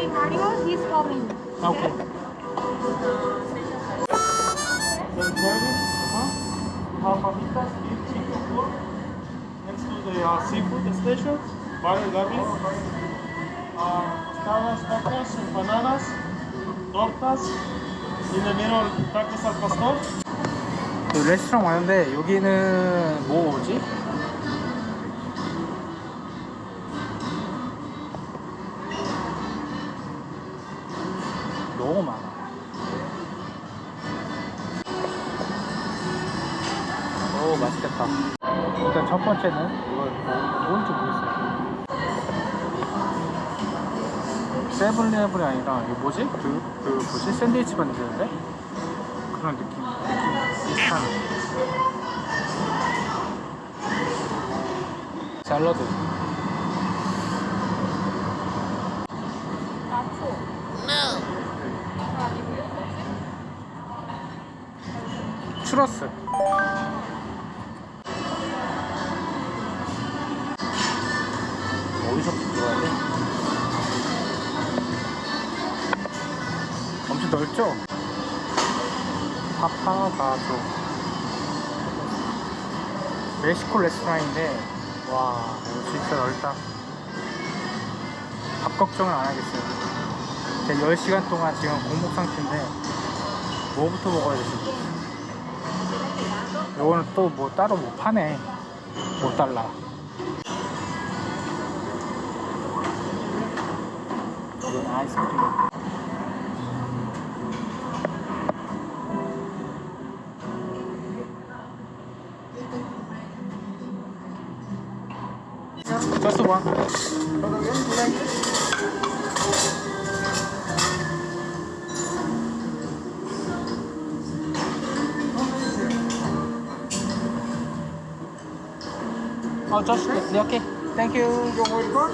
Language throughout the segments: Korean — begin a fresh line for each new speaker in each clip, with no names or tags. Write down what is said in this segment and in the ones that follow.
doing cardio, he's following. Okay. The garden, huh? Have fajitas, beef, chicken, pork. Next to the uh, seafood station, butter garlic, uh, tostadas, tacos, empanadas, tortas. In the middle, tacos al pastor.
그 레스토랑 왔는데 여기는 뭐 오지? 너무 많아. 오 맛있겠다. 일단 첫 번째는 이걸 뭐, 뭔지 모르겠어요. 세븐레븐이 아니라 이게 뭐지? 그, 그 뭐지? 샌드위치 만드는데? 그런 느낌, 느낌 비슷한 샐러드 추러스 어디서부터 들어야 돼? 엄청 넓죠? 파파가조 멕시코 레스토랑인데 와 이거 진짜 넓다. 밥 걱정은 안 하겠어요. 제가 10시간 동안 지금 공복 상태인데 뭐부터 먹어야 되지 요거는 또 뭐 따로 못 파네. 5달러 이건 아이스크림. Just one. Oh, just okay. Thank you. You're welcome.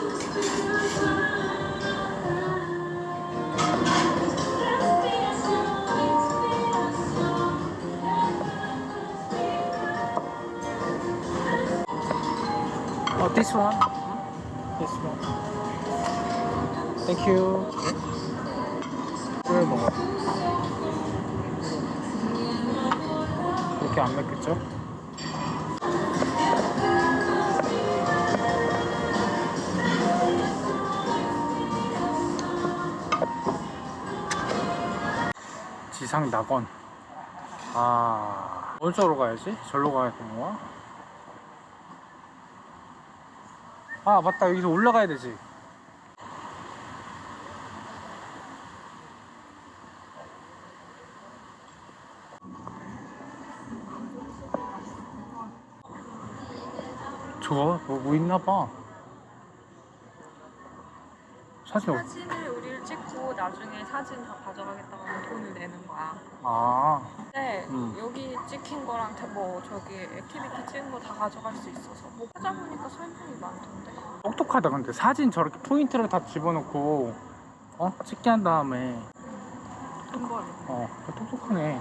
Oh, this one. This one. Thank you. 왜 먹어? 그렇게 안 맵겠죠? 지상 낙원. 아, 어디로 가야지? 절로 가야 되는 거야? 아 맞다 여기서 올라가야 되지 저거 뭐, 뭐 있나봐 사진 없...
나중에 사진 다 가져가겠다고 하면 돈을 내는 거야.
아
근데
음.
여기 찍힌 거랑 다 뭐 저기 activity 찍은 거 다 가져갈 수 있어서 뭐 찾아보니까 설명이 많던데.
똑똑하다 근데 사진 저렇게 포인트를 다 집어넣고 어? 찍게 한 다음에
돈 벌이.
어 똑똑하네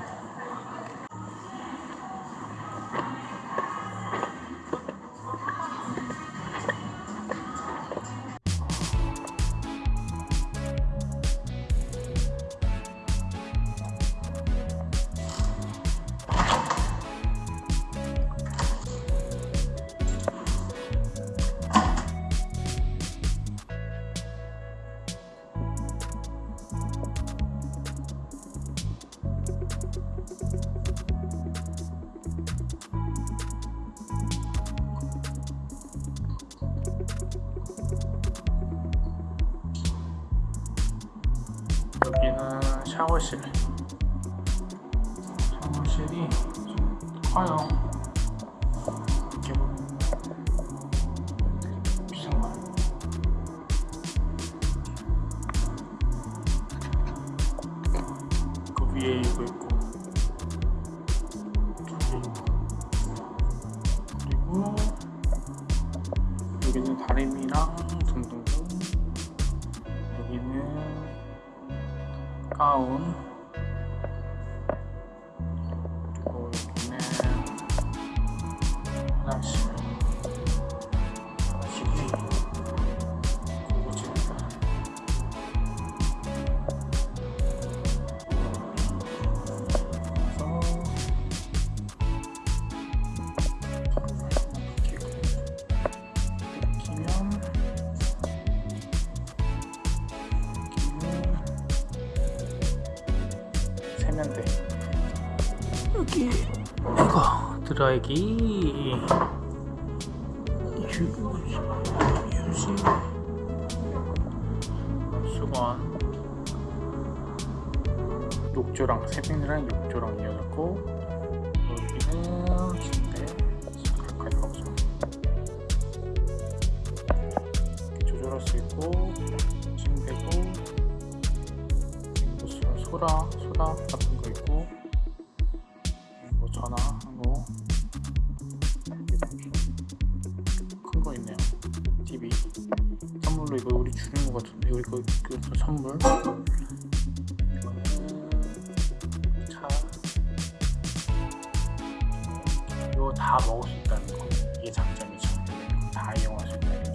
샤워실. 샤워실이 좀 커요 이렇게 보면 비싼 거그 위에 있고 가 했는데. 여기 이거 드라이기. 유지? 수건. 욕조랑 세빈이랑 욕조랑 이어졌고. 여기는 침대. 가까이 가보자 이렇게 조절할 수 있고 침대고 무슨 소라 소다 같은 거 있고 뭐 전화 한거 큰 거 있네요. TV 선물로 이거 우리 주는 거 같은데 우리 그, 그 선물. 차. 이거 다 먹을 수 있다는 거. 이게 장점이죠. 다 이용할 수 있다는 거